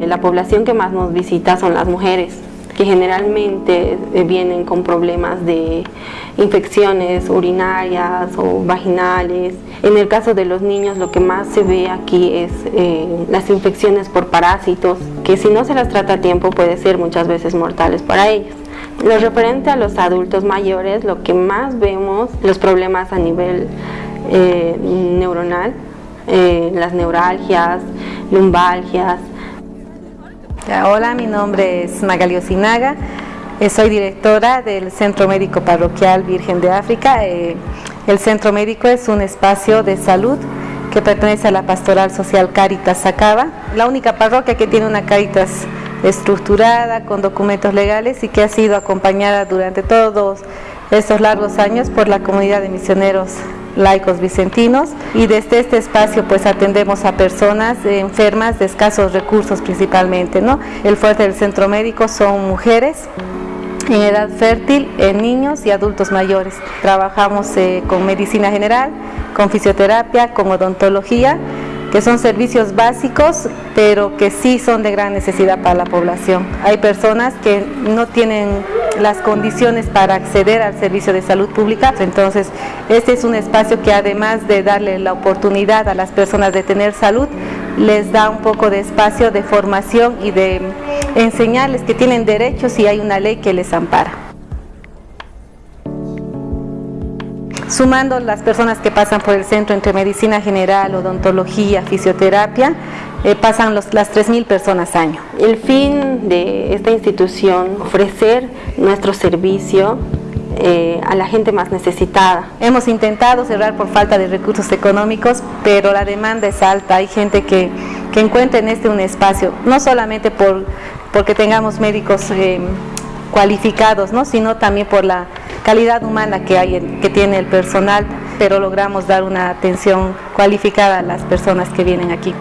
Eh, la población que más nos visita son las mujeres, que generalmente eh, vienen con problemas de infecciones urinarias o vaginales. En el caso de los niños lo que más se ve aquí es eh, las infecciones por parásitos, que si no se las trata a tiempo puede ser muchas veces mortales para ellos. Lo referente a los adultos mayores, lo que más vemos, los problemas a nivel eh, neuronal, las neuralgias, lumbalgias, Hola, mi nombre es Magali Osinaga, eh, soy directora del Centro Médico Parroquial Virgen de África. Eh, el Centro Médico es un espacio de salud que pertenece a la Pastoral Social Caritas Sacaba, la única parroquia que tiene una Caritas estructurada, con documentos legales y que ha sido acompañada durante todos estos largos años por la comunidad de misioneros laicos vicentinos y desde este espacio pues atendemos a personas enfermas de escasos recursos principalmente. ¿no? El fuerte del centro médico son mujeres en edad fértil, en niños y adultos mayores. Trabajamos eh, con medicina general, con fisioterapia, con odontología que son servicios básicos, pero que sí son de gran necesidad para la población. Hay personas que no tienen las condiciones para acceder al servicio de salud pública, entonces este es un espacio que además de darle la oportunidad a las personas de tener salud, les da un poco de espacio de formación y de enseñarles que tienen derechos y hay una ley que les ampara. Sumando las personas que pasan por el centro entre medicina general, odontología, fisioterapia, eh, pasan las 3.000 personas año. El fin de esta institución, ofrecer nuestro servicio eh, a la gente más necesitada. Hemos intentado cerrar por falta de recursos económicos, pero la demanda es alta. Hay gente que, que encuentra en este un espacio, no solamente por, porque tengamos médicos eh, cualificados, ¿no? sino también por la calidad humana que, hay que tiene el personal, pero logramos dar una atención cualificada a las personas que vienen aquí.